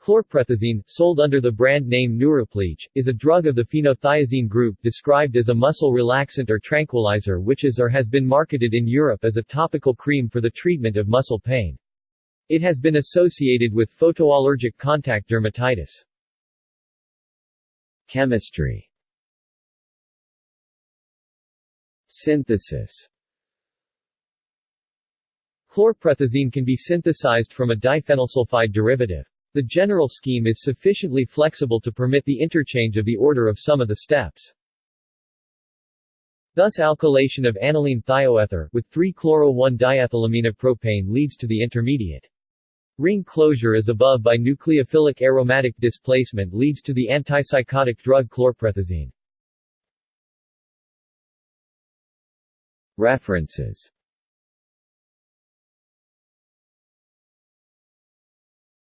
Chlorproethazine, sold under the brand name Neuriplege, is a drug of the phenothiazine group described as a muscle relaxant or tranquilizer which is or has been marketed in Europe as a topical cream for the treatment of muscle pain. It has been associated with photoallergic contact dermatitis. Chemistry Synthesis Chlorproethazine can be synthesized from a diphenylsulfide derivative. The general scheme is sufficiently flexible to permit the interchange of the order of some of the steps. Thus alkylation of aniline thioether with 3-chloro-1-diethylaminopropane leads to the intermediate. Ring closure as above by nucleophilic aromatic displacement leads to the antipsychotic drug chlorproethazine. References